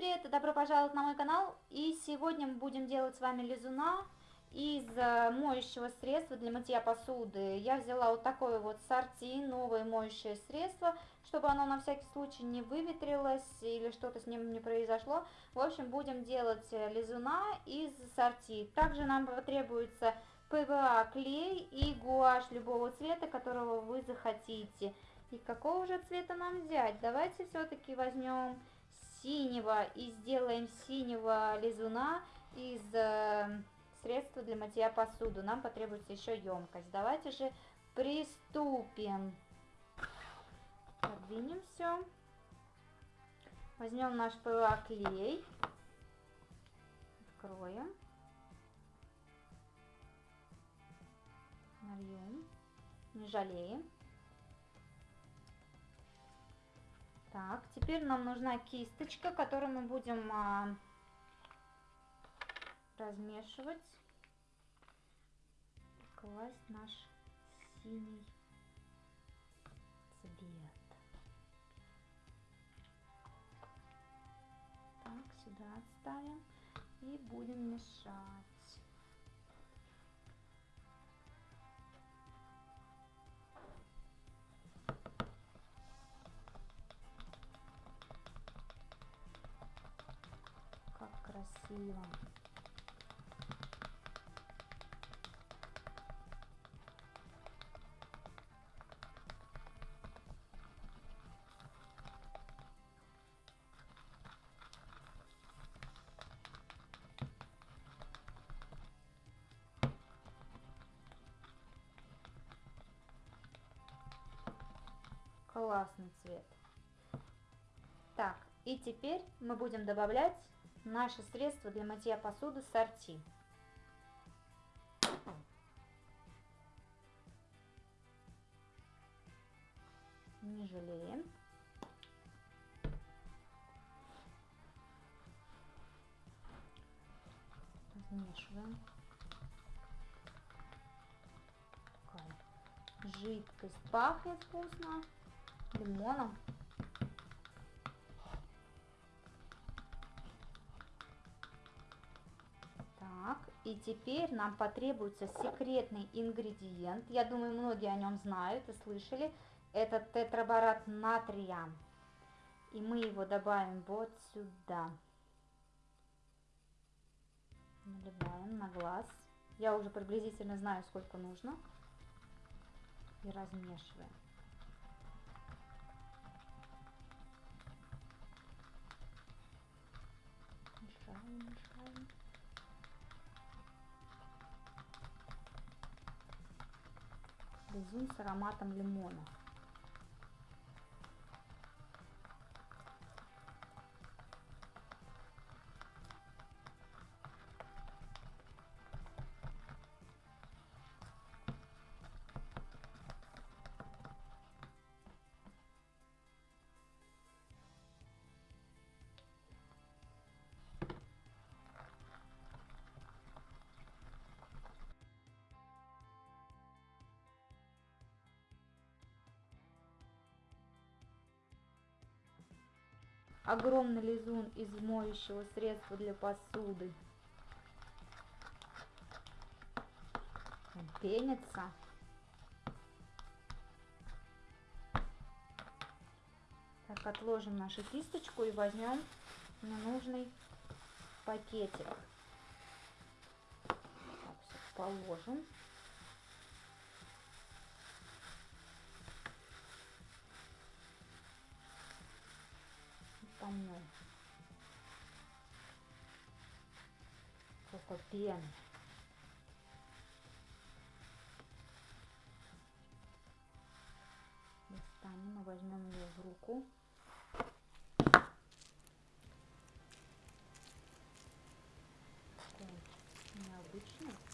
Привет-привет! Добро пожаловать на мой канал. И сегодня мы будем делать с вами лизуна из э, моющего средства для мытья посуды. Я взяла вот такое вот сорти, новое моющее средство, чтобы оно на всякий случай не выветрилось или что-то с ним не произошло. В общем, будем делать э, лизуна из сорти. Также нам потребуется ПВА клей и гуашь любого цвета, которого вы захотите. И какого же цвета нам взять? Давайте все-таки возьмем синего и сделаем синего лизуна из э, средства для мытья посуду. Нам потребуется еще емкость. Давайте же приступим. Подвинем все. Возьмем наш ПВА клей. Откроем. Нальем. Не жалеем. Так, теперь нам нужна кисточка, которую мы будем а, размешивать, класть наш синий цвет. Так, сюда отставим и будем мешать. Красиво. Классный цвет. Так, и теперь мы будем добавлять Наше средство для мытья посуды сорти. Не жалеем. Размешиваем. Такая жидкость пахнет вкусно лимоном. И теперь нам потребуется секретный ингредиент. Я думаю, многие о нем знают и слышали. Это тетраборат натрия. И мы его добавим вот сюда. Наливаем на глаз. Я уже приблизительно знаю, сколько нужно. И размешиваем. Мешаем, мешаем. Лизун с ароматом лимона. Огромный лизун из моющего средства для посуды. Пенится. Так, отложим нашу кисточку и возьмем ненужный пакетик. Так, все положим. сколько пены. Достанем и возьмем ее в руку. Такой необычный.